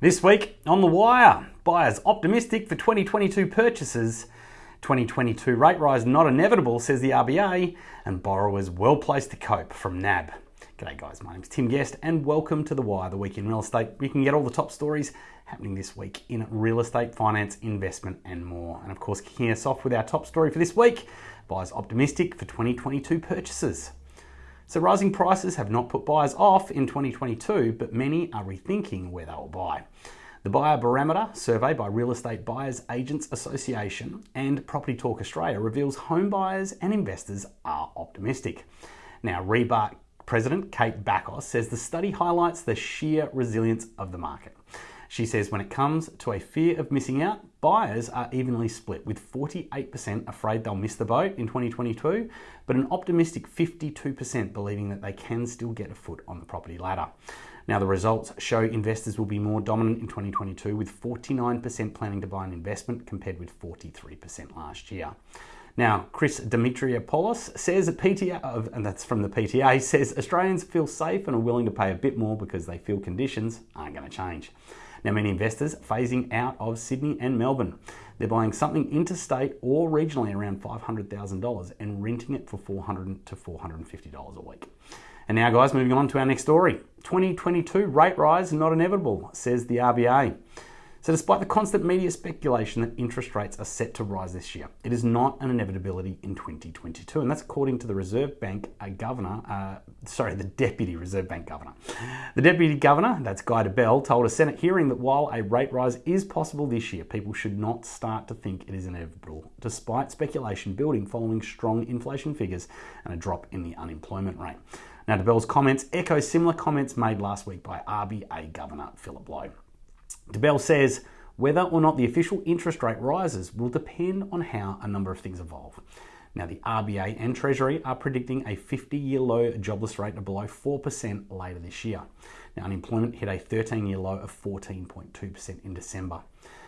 This week on The Wire, buyers optimistic for 2022 purchases, 2022 rate rise not inevitable, says the RBA, and borrowers well placed to cope from NAB. G'day guys, my name's Tim Guest and welcome to The Wire, the week in real estate. You can get all the top stories happening this week in real estate, finance, investment and more. And of course, kicking us off with our top story for this week, buyers optimistic for 2022 purchases. So rising prices have not put buyers off in 2022, but many are rethinking where they will buy. The Buyer Barometer survey by Real Estate Buyers Agents Association and Property Talk Australia reveals home buyers and investors are optimistic. Now, REBAA President Cate Bakos says the study highlights the sheer resilience of the market. She says when it comes to a fear of missing out, buyers are evenly split, with 48% afraid they'll miss the boat in 2022, but an optimistic 52% believing that they can still get a foot on the property ladder. Now, the results show investors will be more dominant in 2022, with 49% planning to buy an investment compared with 43% last year. Now, Chris Dimitriopoulos says PTA, and that's from the PTA, says Australians feel safe and are willing to pay a bit more because they feel conditions aren't going to change. Now, many investors phasing out of Sydney and Melbourne. They're buying something interstate or regionally around $500,000 and renting it for 400 to $450 a week. And now, guys, moving on to our next story. 2022 rate rise not inevitable, says the RBA. So, despite the constant media speculation that interest rates are set to rise this year, it is not an inevitability in 2022. And that's according to the Reserve Bank uh, Governor, uh, sorry, the Deputy Reserve Bank Governor. The Deputy Governor, that's Guy Debelle, told a Senate hearing that while a rate rise is possible this year, people should not start to think it is inevitable, despite speculation building following strong inflation figures and a drop in the unemployment rate. Now, Debelle's comments echo similar comments made last week by RBA Governor Philip Lowe. Debelle says whether or not the official interest rate rises will depend on how a number of things evolve. Now, the RBA and Treasury are predicting a 50 year low jobless rate of below 4% later this year. Now, unemployment hit a 13 year low of 14.2% in December.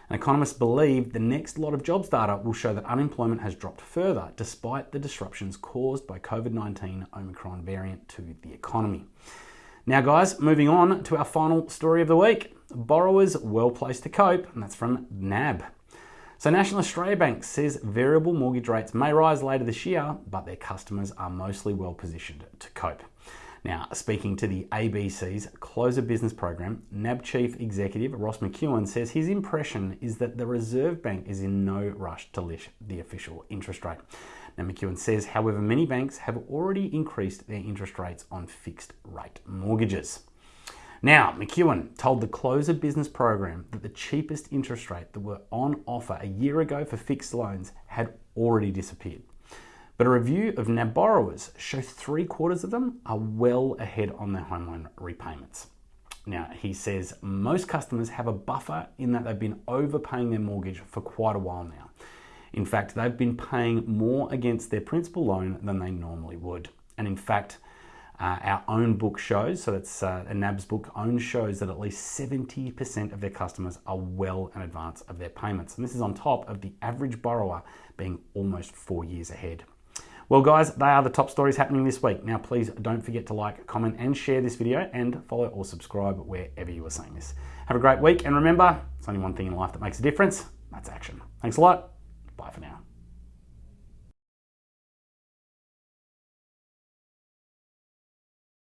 And economists believe the next lot of jobs data will show that unemployment has dropped further despite the disruptions caused by COVID 19 Omicron variant to the economy. Now, guys, moving on to our final story of the week borrowers well placed to cope, and that's from NAB. So, National Australia Bank says variable mortgage rates may rise later this year, but their customers are mostly well positioned to cope. Now, speaking to the ABC's Closer Business Program, NAB Chief Executive Ross McEwan says his impression is that the Reserve Bank is in no rush to lift the official interest rate. Now, McEwan says, however, many banks have already increased their interest rates on fixed rate mortgages. Now, McEwan told the Closer Business Program that the cheapest interest rate that were on offer a year ago for fixed loans had already disappeared. But a review of NAB borrowers show three quarters of them are well ahead on their home loan repayments. Now, he says most customers have a buffer in that they've been overpaying their mortgage for quite a while now. In fact, they've been paying more against their principal loan than they normally would. And in fact, uh, our own book shows, so that's uh, a NAB's book, own shows that at least 70% of their customers are well in advance of their payments. And this is on top of the average borrower being almost four years ahead. Well, guys, they are the top stories happening this week. Now, please don't forget to like, comment, and share this video, and follow or subscribe wherever you are seeing this. Have a great week, and remember, it's only one thing in life that makes a difference that's action. Thanks a lot.